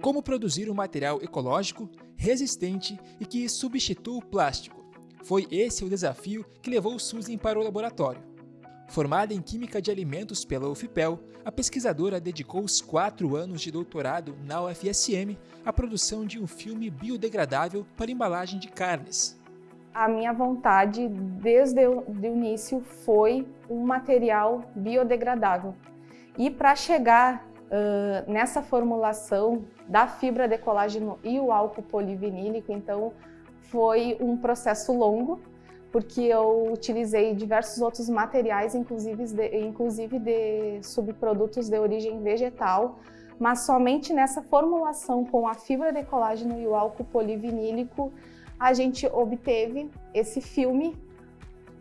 Como produzir um material ecológico, resistente e que substitua o plástico? Foi esse o desafio que levou Susan para o laboratório. Formada em Química de Alimentos pela UFPEL, a pesquisadora dedicou os quatro anos de doutorado na UFSM à produção de um filme biodegradável para embalagem de carnes. A minha vontade, desde o início, foi um material biodegradável. E para chegar uh, nessa formulação da fibra de colágeno e o álcool polivinílico, então foi um processo longo, porque eu utilizei diversos outros materiais, inclusive de, inclusive de subprodutos de origem vegetal, mas somente nessa formulação com a fibra de colágeno e o álcool polivinílico, a gente obteve esse filme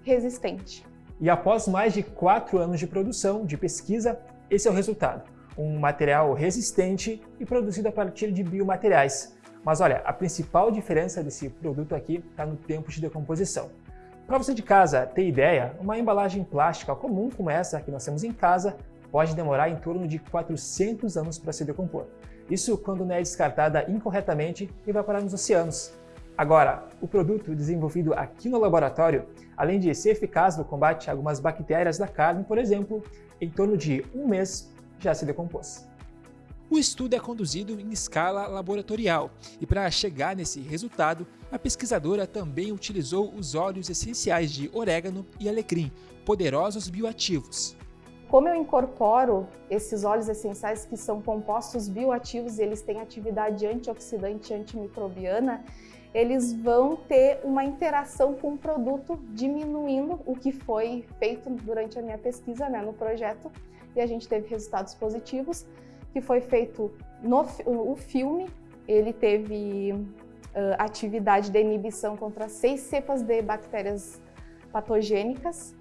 resistente. E após mais de quatro anos de produção, de pesquisa, esse é o resultado. Um material resistente e produzido a partir de biomateriais. Mas olha, a principal diferença desse produto aqui está no tempo de decomposição. Para você de casa ter ideia, uma embalagem plástica comum como essa que nós temos em casa pode demorar em torno de 400 anos para se decompor. Isso quando não é descartada incorretamente e vai parar nos oceanos. Agora, o produto desenvolvido aqui no laboratório, além de ser eficaz no combate a algumas bactérias da carne, por exemplo, em torno de um mês já se decompôs. O estudo é conduzido em escala laboratorial e para chegar nesse resultado, a pesquisadora também utilizou os óleos essenciais de orégano e alecrim, poderosos bioativos. Como eu incorporo esses óleos essenciais que são compostos bioativos e eles têm atividade antioxidante e antimicrobiana, eles vão ter uma interação com o produto, diminuindo o que foi feito durante a minha pesquisa né, no projeto, e a gente teve resultados positivos, que foi feito no o filme, ele teve uh, atividade de inibição contra seis cepas de bactérias patogênicas,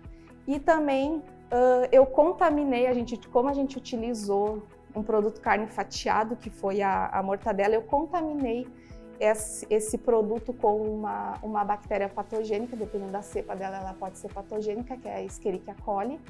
e também uh, eu contaminei, a gente, como a gente utilizou um produto carne fatiado, que foi a, a mortadela, eu contaminei esse, esse produto com uma, uma bactéria patogênica, dependendo da cepa dela, ela pode ser patogênica, que é a Escherichia coli.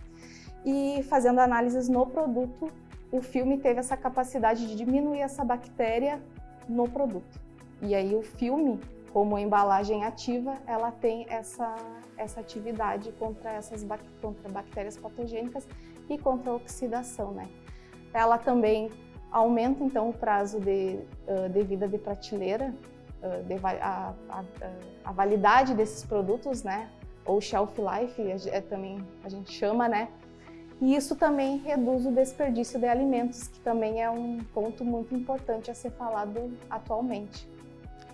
E fazendo análises no produto, o filme teve essa capacidade de diminuir essa bactéria no produto. E aí o filme, como embalagem ativa, ela tem essa, essa atividade contra essas contra bactérias patogênicas e contra a oxidação, né? Ela também Aumenta então o prazo de, de vida de prateleira, de, a, a, a, validade desses produtos, né? ou shelf life, é, também a gente chama, né? E isso também reduz o desperdício de alimentos, que também é um ponto muito importante a ser falado atualmente.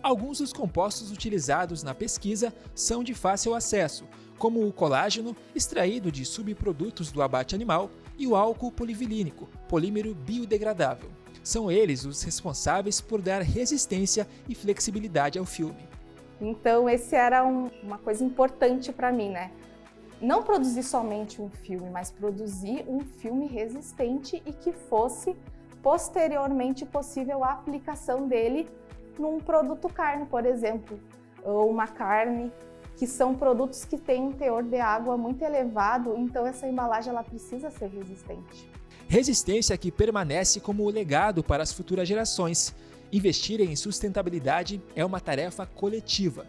Alguns dos compostos utilizados na pesquisa são de fácil acesso, como o colágeno, extraído de subprodutos do abate animal, e o álcool polivilínico, polímero biodegradável. São eles os responsáveis por dar resistência e flexibilidade ao filme. Então, esse era um, uma coisa importante para mim, né? Não produzir somente um filme, mas produzir um filme resistente e que fosse posteriormente possível a aplicação dele num produto carne, por exemplo, ou uma carne que são produtos que têm um teor de água muito elevado, então essa embalagem ela precisa ser resistente. Resistência que permanece como legado para as futuras gerações. Investir em sustentabilidade é uma tarefa coletiva.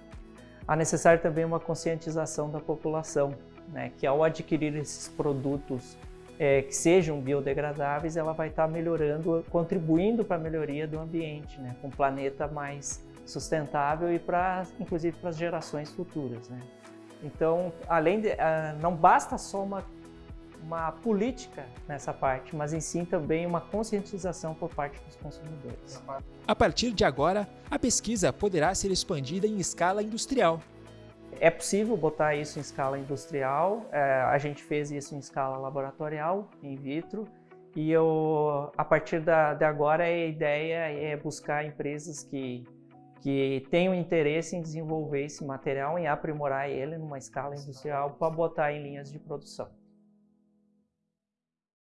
Há necessário também uma conscientização da população, né, que ao adquirir esses produtos é, que sejam biodegradáveis, ela vai estar melhorando, contribuindo para a melhoria do ambiente, né, com um planeta mais sustentável e para, inclusive, para as gerações futuras. Né? Então, além de, uh, não basta só uma, uma política nessa parte, mas em sim também uma conscientização por parte dos consumidores. A partir de agora, a pesquisa poderá ser expandida em escala industrial. É possível botar isso em escala industrial, é, a gente fez isso em escala laboratorial, in vitro, e eu, a partir da, de agora a ideia é buscar empresas que que tenham interesse em desenvolver esse material e aprimorar ele numa escala industrial para botar em linhas de produção.